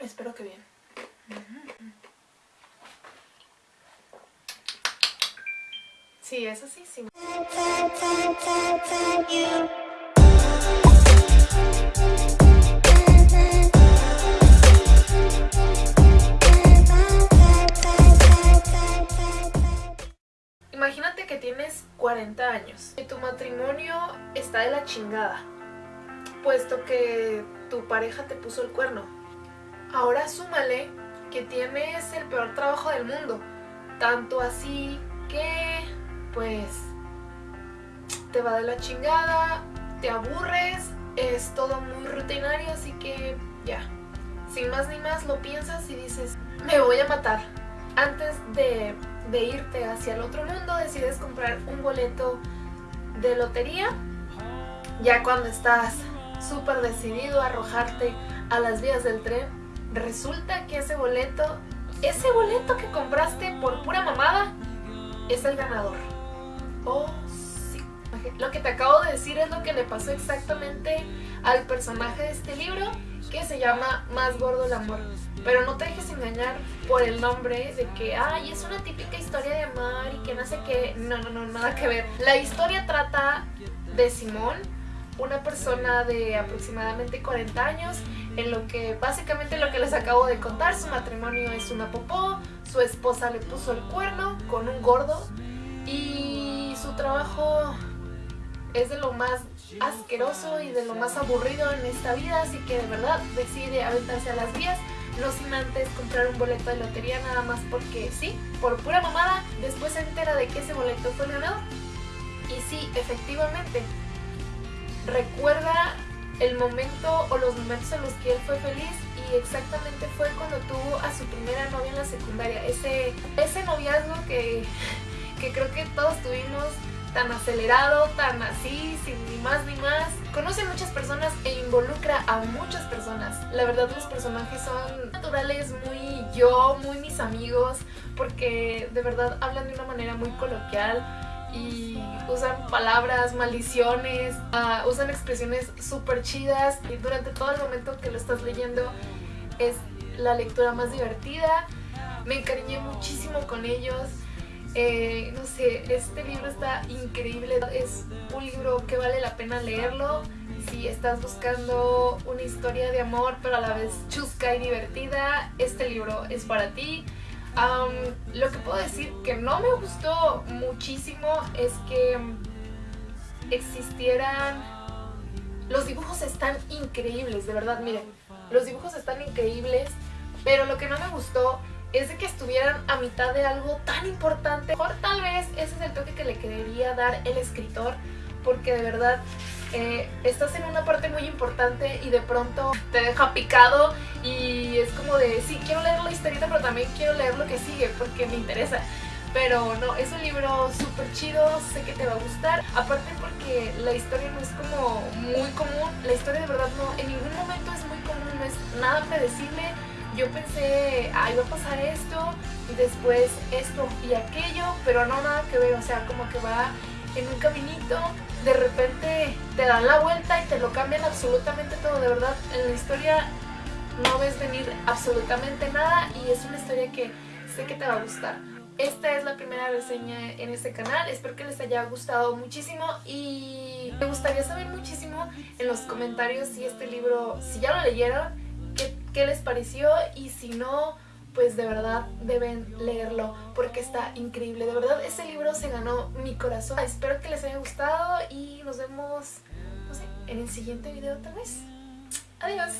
Espero que bien. Sí, eso sí, sí. Imagínate que tienes 40 años y tu matrimonio está de la chingada, puesto que tu pareja te puso el cuerno. Ahora súmale que tienes el peor trabajo del mundo, tanto así que, pues, te va de la chingada, te aburres, es todo muy rutinario, así que ya. Sin más ni más lo piensas y dices, me voy a matar. Antes de, de irte hacia el otro mundo decides comprar un boleto de lotería. Ya cuando estás súper decidido a arrojarte a las vías del tren, resulta que ese boleto, ese boleto que compraste por pura mamada, es el ganador. Oh, sí. Lo que te acabo de decir es lo que le pasó exactamente al personaje de este libro que se llama Más gordo el amor. Pero no te dejes engañar por el nombre de que, ay, es una típica historia de amor y que no sé qué. No, no, no, nada que ver. La historia trata de Simón, una persona de aproximadamente 40 años, en lo que básicamente lo que les acabo de contar, su matrimonio es una popó, su esposa le puso el cuerno con un gordo y su trabajo es de lo más asqueroso y de lo más aburrido en esta vida, así que de verdad decide aventarse a las vías, no sin antes comprar un boleto de lotería nada más porque sí, por pura mamada, después se entera de que ese boleto fue ganado y sí, efectivamente, recuerda el momento o los momentos en los que él fue feliz y exactamente fue cuando tuvo a su primera novia en la secundaria, ese, ese noviazgo que, que creo que todos tuvimos tan acelerado, tan así, sin ni más ni más. Conoce a muchas personas e involucra a muchas personas. La verdad los personajes son naturales, muy yo, muy mis amigos, porque de verdad hablan de una manera muy coloquial y usan palabras, maldiciones, uh, usan expresiones súper chidas y durante todo el momento que lo estás leyendo es la lectura más divertida. Me encariñé muchísimo con ellos. Eh, no sé, este libro está increíble, es un libro que vale la pena leerlo si estás buscando una historia de amor pero a la vez chusca y divertida, este libro es para ti. Lo que puedo decir que no me gustó muchísimo es que existieran... Los dibujos están increíbles, de verdad, miren, los dibujos están increíbles, pero lo que no me gustó es de que estuvieran a mitad de algo tan importante. Mejor tal vez ese es el toque que le quería dar el escritor, porque de verdad eh, estás en una parte muy importante y de pronto te deja picado y es como de, sí, quiero leer la historieta, pero también quiero leer lo que sigue porque me interesa. Pero no, es un libro súper chido, sé que te va a gustar. Aparte porque la historia no es como muy común, la historia de verdad no, en ningún momento es muy común, no es nada predecible yo pensé, ah, iba a pasar esto, y después esto y aquello, pero no nada que ver, o sea, como que va en un caminito, de repente te dan la vuelta y te lo cambian absolutamente todo, de verdad, en la historia no ves venir absolutamente nada y es una historia que sé que te va a gustar. Esta es la primera reseña en este canal, espero que les haya gustado muchísimo y me gustaría saber muchísimo en los comentarios si este libro, si ya lo leyeron, qué les pareció y si no, pues de verdad deben leerlo porque está increíble. De verdad, ese libro se ganó mi corazón. Espero que les haya gustado y nos vemos, en el siguiente video tal vez. Adiós.